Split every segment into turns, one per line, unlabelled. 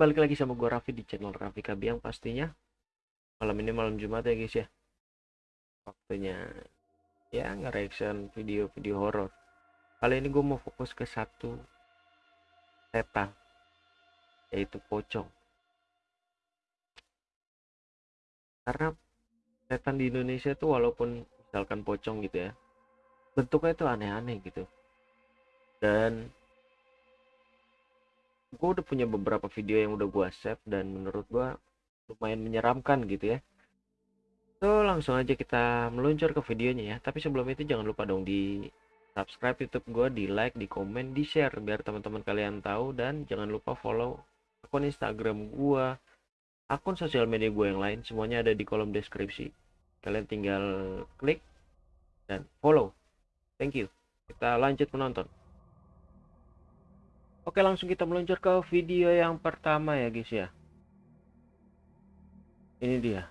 balik lagi sama gue Raffi di channel Raffi Kabiang pastinya. Malam ini malam Jumat ya guys ya. Waktunya ya nge-reaction video-video horor. Kali ini gue mau fokus ke satu setan Yaitu pocong. Karena setan di Indonesia tuh walaupun misalkan pocong gitu ya Bentuknya itu aneh-aneh gitu. Dan gue udah punya beberapa video yang udah gue save dan menurut gue lumayan menyeramkan gitu ya. So langsung aja kita meluncur ke videonya ya. Tapi sebelum itu jangan lupa dong di subscribe youtube gue di like di komen di share biar teman-teman kalian tahu. Dan jangan lupa follow akun instagram gue akun sosial media gue yang lain. Semuanya ada di kolom deskripsi. Kalian tinggal klik dan follow. Thank you. Kita lanjut menonton Oke langsung kita meluncur ke video yang pertama ya guys ya. Ini dia.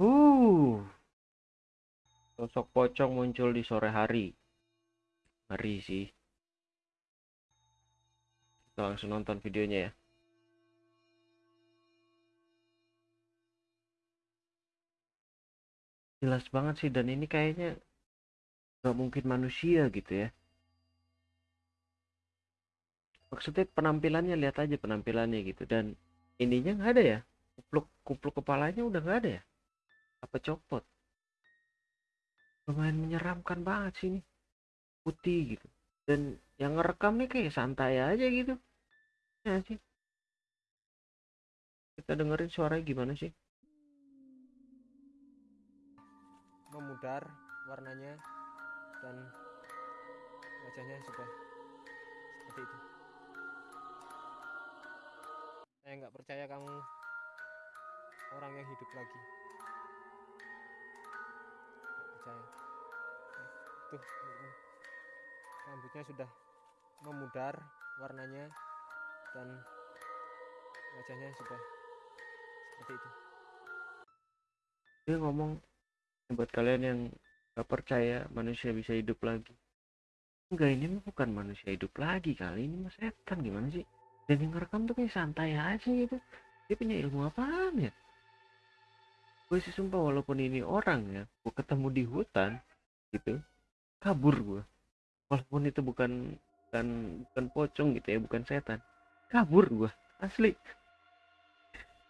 Uh. Sosok pocong muncul di sore hari. Ngeri sih. Kita langsung nonton videonya ya. Jelas banget sih dan ini kayaknya nggak mungkin manusia gitu ya. Maksudnya penampilannya lihat aja penampilannya gitu. Dan ininya nggak ada ya. Kupluk kupluk kepalanya udah nggak ada ya. Apa copot? Lumayan menyeramkan banget sih ini. Putih gitu. Dan yang ngerekam nih kayak santai aja gitu. Ya sih? Kita dengerin suaranya gimana sih?
Memudar warnanya dan wajahnya sudah seperti itu. Saya nggak percaya kamu orang yang hidup lagi. Nggak percaya. Tuh rambutnya sudah memudar warnanya dan wajahnya sudah seperti itu.
Dia ngomong buat kalian yang gak percaya manusia bisa hidup lagi. Enggak ini bukan manusia hidup lagi kali ini mas setan gimana sih? Dan yang ngerekam tuh kayak santai aja gitu. Dia punya ilmu apaan ya? Gue sih sumpah walaupun ini orang ya gue ketemu di hutan gitu kabur gue walaupun itu bukan bukan bukan pocong gitu ya bukan setan kabur gue asli.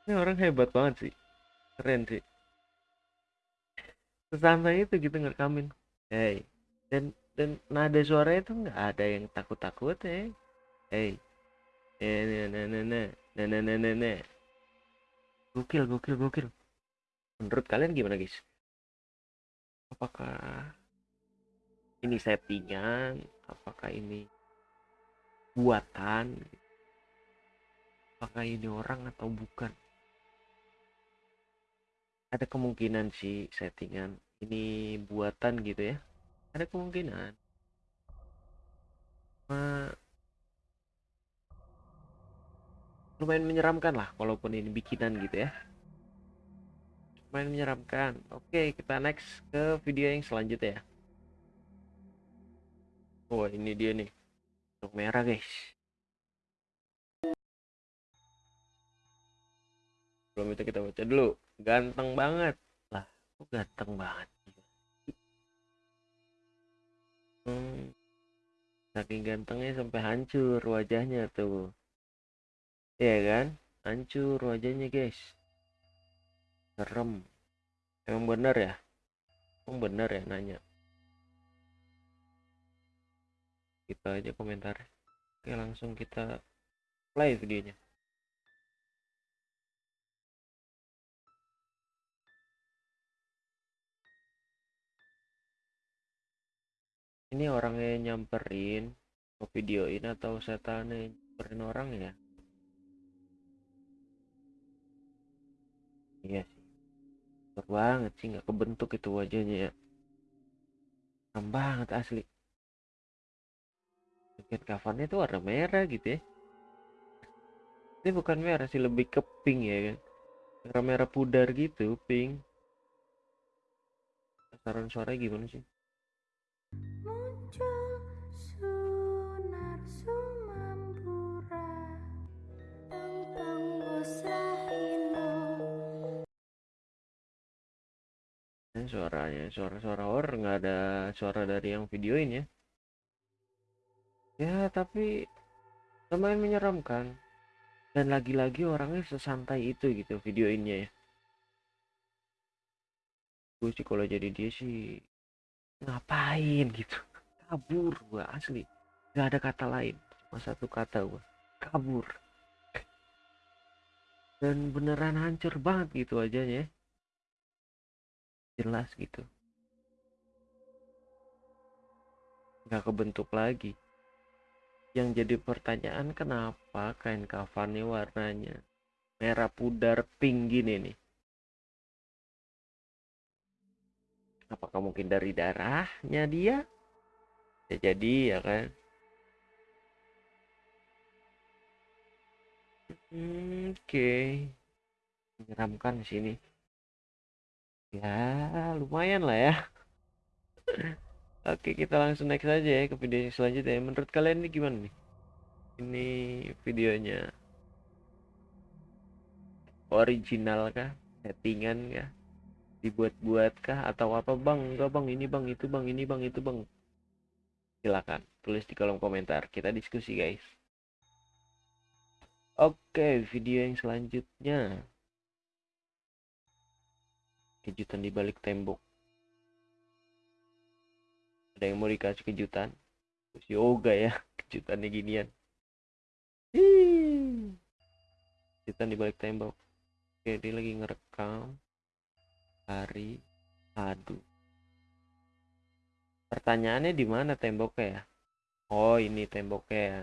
Ini orang hebat banget sih keren sih sesantai itu gitu ngerekamin. Hey dan dan nada suara itu nggak ada yang takut takut ya hey nah nah nah nah gokil gokil gokil. Menurut kalian gimana guys? Apakah ini settingan? Apakah ini buatan? Apakah ini orang atau bukan ada kemungkinan sih settingan ini buatan gitu ya. Ada kemungkinan. Nah, lumayan menyeramkan lah walaupun ini bikinan gitu ya. Lumayan menyeramkan. Oke kita next ke video yang selanjutnya ya. Oh ini dia nih. Untuk merah guys. Belum itu kita baca dulu ganteng banget. Lah kok ganteng banget hmm, saking gantengnya sampai hancur wajahnya tuh. Ya kan? Hancur wajahnya guys. Serem. Emang bener ya? Emang bener ya nanya? Kita aja komentar oke langsung kita play videonya ini orangnya nyamperin mau videoin atau setan nyamperin orang ya? Iya sih. Banget sih nggak kebentuk itu wajahnya ya. Serem banget asli. Jaket kafannya tuh warna merah gitu ya. Ini bukan merah sih lebih ke pink ya kan. Merah merah pudar gitu pink. Saran suaranya gimana sih Ini suaranya suara-suara horor nggak ada suara dari yang videoin ya. Ya tapi lumayan menyeramkan. Dan lagi-lagi orangnya sesantai itu gitu videoinnya ya. Gue sih kalau jadi dia sih ngapain? gitu. Kabur gua asli. Nggak ada kata lain. Cuma satu kata gua kabur. Dan beneran hancur banget gitu wajahnya jelas gitu. Nggak kebentuk lagi. Yang jadi pertanyaan kenapa kain kafannya warnanya merah pudar pink gini nih? Apakah mungkin dari darahnya dia? Ya jadi ya kan? Hmm, oke. Menyeramkan di sini ya lumayan lah ya. Oke kita langsung next aja ya ke video selanjutnya. Menurut kalian ini gimana nih? Ini videonya original kah? Settingan kah? Dibuat-buat kah? Atau apa? Bang enggak bang. Ini bang. Itu bang. Ini bang. Itu bang. Silakan tulis di kolom komentar. Kita diskusi guys. Oke video yang selanjutnya kejutan di balik tembok. Ada yang mau dikasih kejutan? Terus yoga ya kejutannya ginian. Hii. kejutan di balik tembok. Oke dia lagi ngerekam hari aduh pertanyaannya di mana temboknya ya? Oh ini temboknya. Ya.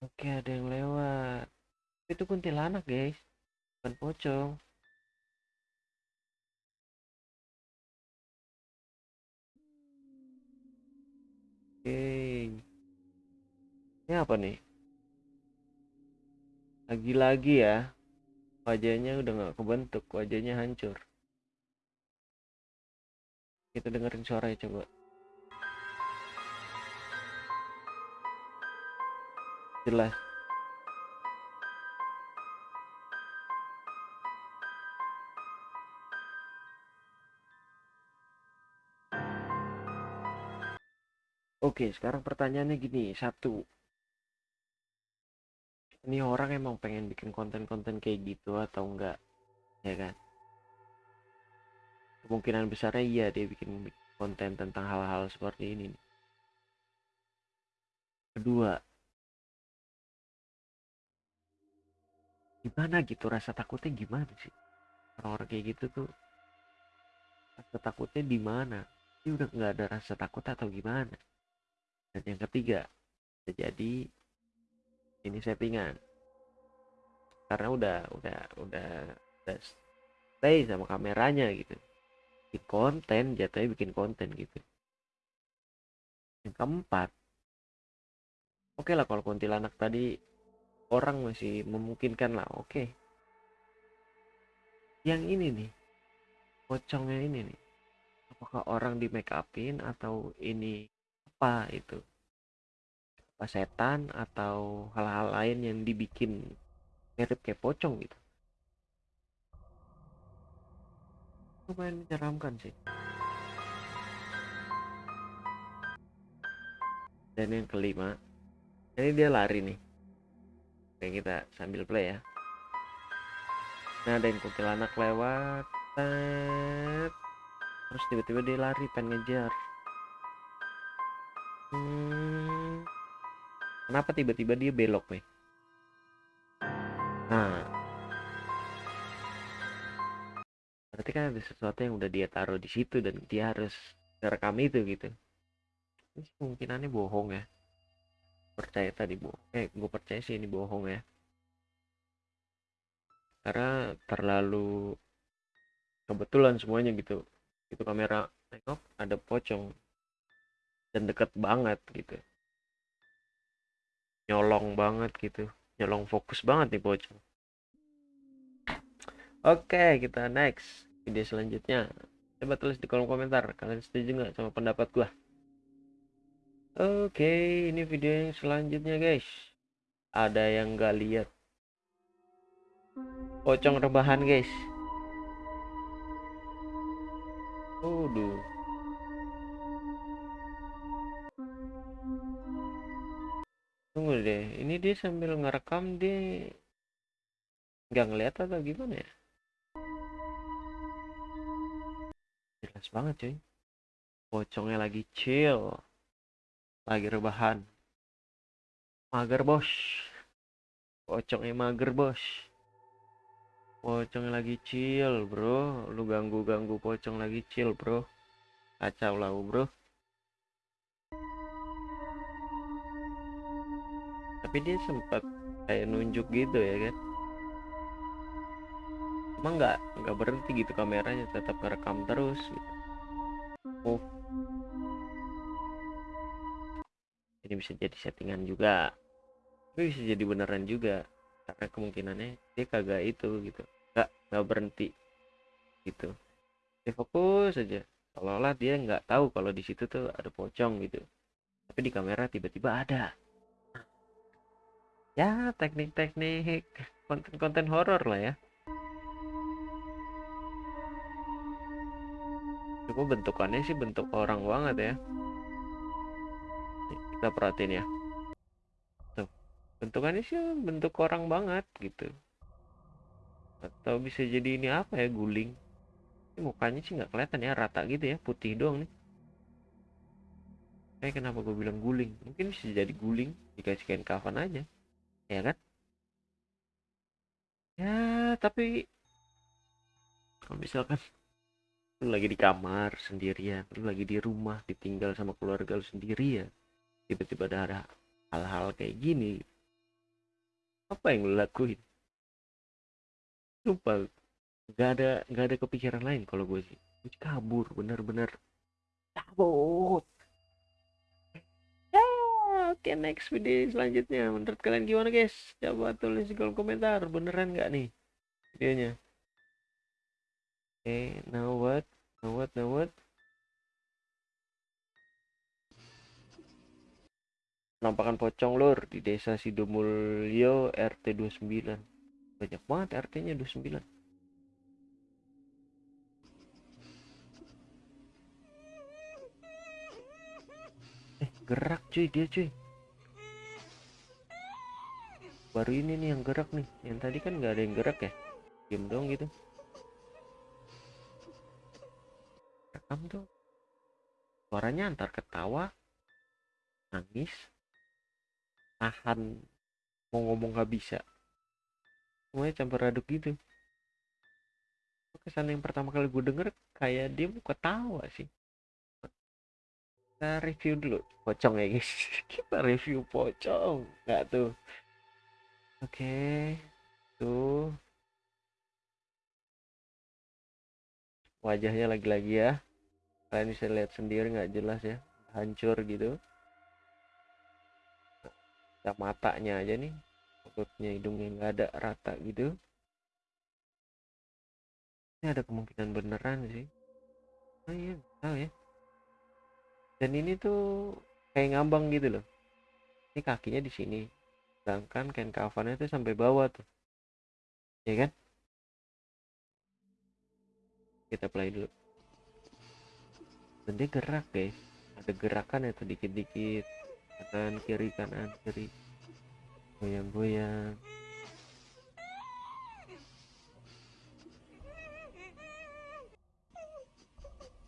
oke ada yang lewat. Itu kuntilanak guys bukan pocong. Oke ini apa nih? Lagi-lagi ya. Wajahnya udah nggak kebentuk wajahnya hancur. Kita dengerin suaranya coba. Jelas Oke, sekarang pertanyaannya gini, satu, ini orang emang pengen bikin konten-konten kayak gitu atau enggak, ya kan? Kemungkinan besarnya iya dia bikin konten tentang hal-hal seperti ini. Kedua, gimana gitu rasa takutnya gimana sih? Orang-orang kayak gitu tuh rasa takutnya di mana? Dia udah nggak ada rasa takut atau gimana? Dan yang ketiga, bisa jadi ini settingan. Karena udah udah udah udah stay sama kameranya gitu. Bikin konten, jatuhnya bikin konten gitu. Yang keempat, oke lah kalau kuntilanak tadi orang masih memungkinkan lah, oke. Yang ini nih, pocongnya ini nih, apakah orang di make upin atau ini apa itu setan atau hal-hal lain yang dibikin mirip kayak pocong gitu. Lumayan menyeramkan sih. Dan yang kelima ini dia lari nih. Oke kita sambil play ya. Nah ada yang kuntilanak lewat. Terus tiba-tiba dia lari pengen ngejar. Hmm, kenapa tiba-tiba dia belok nih? Nah, berarti kan ada sesuatu yang udah dia taruh di situ dan dia harus merekam itu gitu. Ini kemungkinannya bohong ya. Percaya tadi bohong. Eh, gue percaya sih ini bohong ya. Karena terlalu kebetulan semuanya gitu. Itu kamera tengok ada pocong dan deket banget gitu nyolong banget gitu. Nyolong fokus banget nih pocong oke kita next. Video selanjutnya. Coba tulis di kolom komentar. Kalian setuju nggak sama pendapat gua? Oke ini video yang selanjutnya guys. Ada yang nggak lihat? Pocong rebahan guys. Waduh. Tunggu deh, ini dia sambil ngerekam dia nggak ngeliat atau gimana ya? Jelas banget cuy. Pocongnya lagi chill. Lagi rebahan. Mager bos. Pocongnya mager bos. Pocongnya lagi chill bro. Lu ganggu-ganggu pocong lagi chill bro. Kacau lah bro. Tapi dia sempat kayak nunjuk gitu ya kan. Emang nggak nggak berhenti gitu kameranya tetap ngerekam terus gitu. Oh. Ini bisa jadi settingan juga. Tapi bisa jadi beneran juga. Karena kemungkinannya dia kagak itu gitu. Nggak nggak berhenti gitu. Dia fokus aja. Seolah-olah dia nggak tahu kalau di situ tuh ada pocong gitu. Tapi di kamera tiba-tiba ada. Ya teknik-teknik konten-konten horor lah ya. Cuma bentukannya sih bentuk orang banget ya. Kita perhatiin ya. Tuh, bentukannya sih bentuk orang banget gitu. Atau bisa jadi ini apa ya guling. Ini mukanya sih nggak kelihatan ya rata gitu ya putih doang nih. Kayak kenapa gue bilang guling? Mungkin bisa jadi guling dikasih kain kafan aja, ya kan? Ya tapi kalau misalkan lu lagi di kamar sendirian lu lagi di rumah ditinggal sama keluarga lu sendiri ya tiba-tiba ada hal-hal kayak gini apa yang lu lakuin? Sumpah nggak ada nggak ada kepikiran lain kalau gue sih. Kabur bener-bener. Cabut oke next video selanjutnya menurut kalian gimana guys coba tulis di kolom komentar beneran nggak nih videonya Okay, now what? Now what? Now what? Penampakan pocong lur di desa Sidomulyo RT 29. Banyak banget RT-nya 29. Eh, gerak cuy dia cuy. Baru ini nih yang gerak nih. Yang tadi kan nggak ada yang gerak ya. Diam dong gitu. rekam tuh suaranya antar ketawa nangis tahan mau ngomong gak bisa semuanya campur aduk gitu kesan yang pertama kali gue denger kayak dia mau ketawa sih kita review dulu pocong ya guys kita review pocong nggak tuh oke tuh. Wajahnya lagi-lagi ya. Kalian bisa lihat sendiri nggak jelas ya. Hancur gitu. Ya matanya aja nih. Mulutnya hidungnya nggak ada rata gitu. Ini ada kemungkinan beneran sih. Oh iya tahu ya. Dan ini tuh kayak ngambang gitu loh. Ini kakinya di sini sedangkan kain kafannya tuh sampai bawah tuh. Ya kan? Kita play dulu. Dan dia gerak guys. Ada gerakan itu dikit-dikit. Kanan kiri kanan kiri. Goyang-goyang.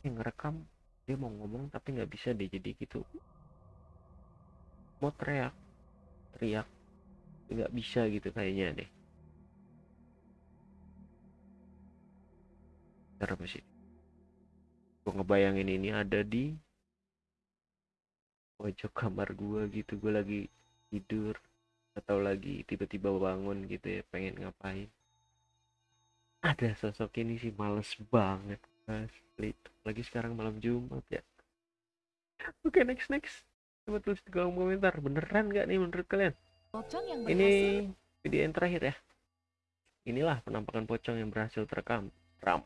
Yang ngerekam dia mau ngomong tapi nggak bisa deh jadi gitu. Mau teriak teriak nggak bisa gitu kayaknya deh. Ntar apa sih? Gue ngebayangin ini ada di pojok kamar gue gitu. Gue lagi tidur atau lagi tiba-tiba bangun gitu ya pengen ngapain. Ada sosok ini sih males banget asli lagi sekarang malam Jumat ya. Oke next next. Coba tulis di kolom komentar. Beneran nggak nih menurut kalian
Pocong yang
ini
berhasil.
video yang terakhir ya. Inilah penampakan pocong yang berhasil terekam. Ram.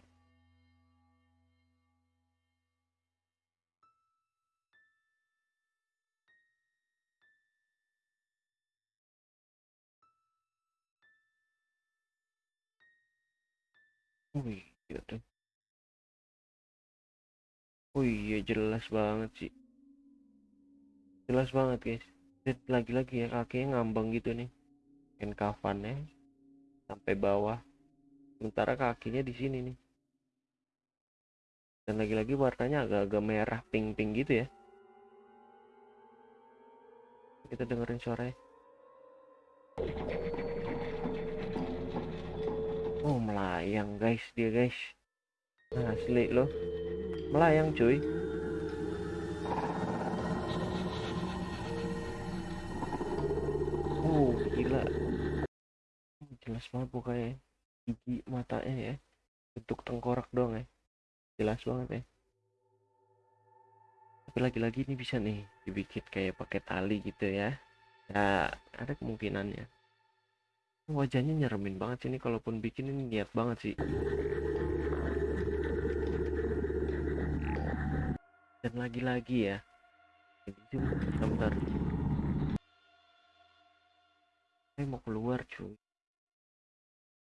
Wih, gitu. oh iya jelas banget sih. Jelas banget guys lagi-lagi ya kakinya ngambang gitu nih. Kain kafannya sampai bawah. Sementara kakinya di sini nih. Dan lagi-lagi warnanya agak-agak merah pink-pink gitu ya. Kita dengerin suaranya. Oh melayang guys dia guys. Asli loh. Melayang cuy oh gila. Jelas banget pokoknya gigi matanya ya. Bentuk tengkorak doang ya. Jelas banget ya. Tapi lagi-lagi ini bisa nih dibikin kayak pakai tali gitu ya. Ya ada kemungkinannya. Wajahnya nyeremin banget sih ini kalaupun bikin ini niat banget sih. Dan lagi-lagi ya. Ini bentar, bentar. Saya mau keluar cuy.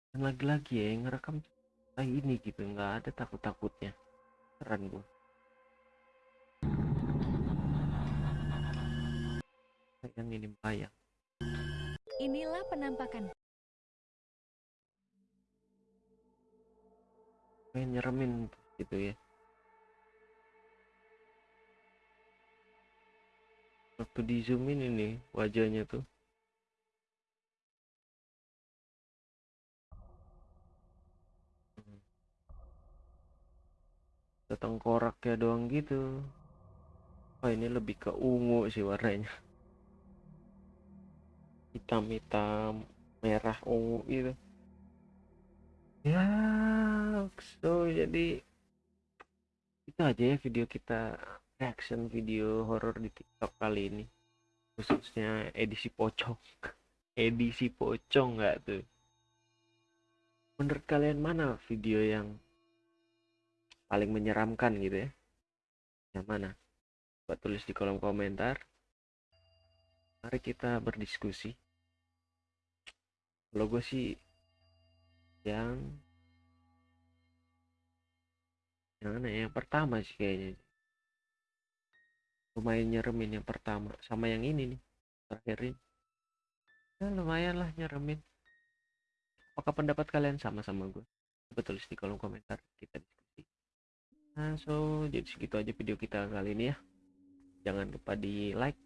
Dan lagi-lagi ya yang ngerekam kayak ini gitu nggak ada takut-takutnya. Keren gua. Yang ini melayang
Inilah penampakan.
Kayak nyeremin gitu ya. Waktu di zoom in ini wajahnya tuh tengkorak ya doang gitu. Oh ini lebih ke ungu sih warnanya. Hitam-hitam merah ungu gitu. Ya so jadi itu aja ya video kita reaction video horor di tiktok kali ini. Khususnya edisi pocong. Edisi pocong nggak tuh? Menurut kalian mana video yang paling menyeramkan gitu ya. Yang mana? Buat tulis di kolom komentar. Mari kita berdiskusi. Kalau gue sih yang yang mana ya? Yang pertama sih kayaknya. Lumayan nyeremin yang pertama. Sama yang ini nih terakhir ini ya, lumayan lah nyeremin. Apakah pendapat kalian sama sama gue coba tulis di kolom komentar. Kita Nah, so jadi segitu aja video kita kali ini ya. Jangan lupa di like,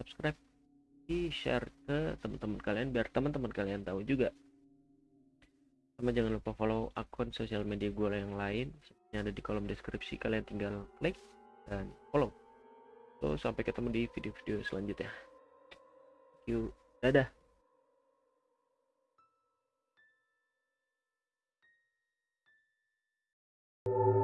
subscribe, di share ke teman-teman kalian biar teman-teman kalian tahu juga. Sama jangan lupa follow akun sosial media gue yang lain yang ada di kolom deskripsi kalian tinggal klik dan follow. So sampai ketemu di video-video selanjutnya. Thank you. Dadah. you